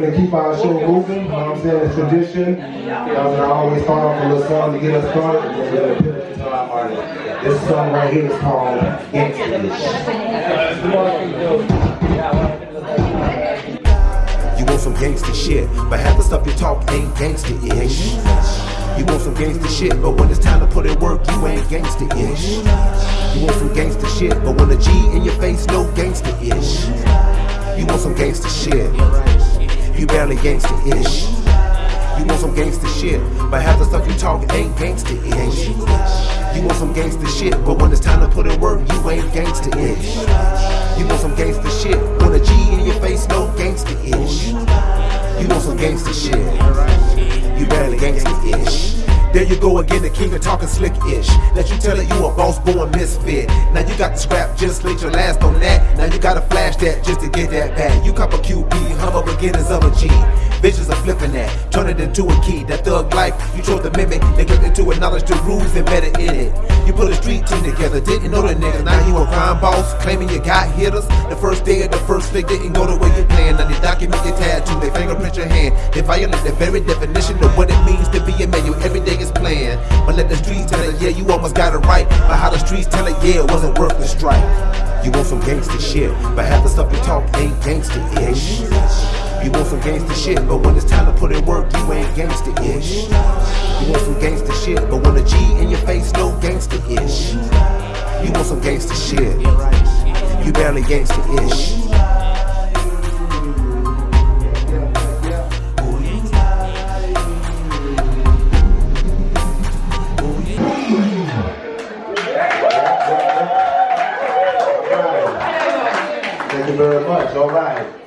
to keep our show moving, you know what I'm saying? It's tradition. You know, and I always start off with a little song to get us started. This song right here is called Gangsta-ish. You want some gangster shit, but half the stuff you talk ain't gangster-ish. You want some gangster shit, but when it's time to put in work, you ain't gangster-ish. You want some gangster shit, but when the G in your face, no barely gangster-ish. You want some gangster shit, but half the stuff you talk ain't gangster-ish. You want some gangster shit, but when it's time to put in work, you ain't gangster-ish. You want some gangster shit, when a G in your face, no gangster-ish. You want some gangster shit, you barely gangster-ish. There you go again, the king of talking slick-ish. Let you tell it you a boss born misfit. Now you got the scrap, just laid your last on that. Now you gotta flash that just to get that back. You cop a QB, humble beginners of a G. Bitches are flipping that, turn it into a key. That thug life, you chose to mimic, neglected to acknowledge the rules embedded in it. You put a street team together, didn't know the niggas. Now you a crime boss, claiming you got hitters. The first day of the first flick didn't go the way you planned. Now they document your tattoo, they fingerprint your hand. They violate the very definition of what it means to be a man. But let the streets tell it, yeah, you almost got it right. But how the streets tell it, yeah, it wasn't worth the strike. You want some gangster shit, but half the stuff you talk ain't gangster-ish. You want some gangster shit, but when it's time to put in work, you ain't gangster-ish. You want some gangster shit, but when a G in your face, no gangster-ish. You want some gangster shit, you barely gangster-ish. you very much. All right.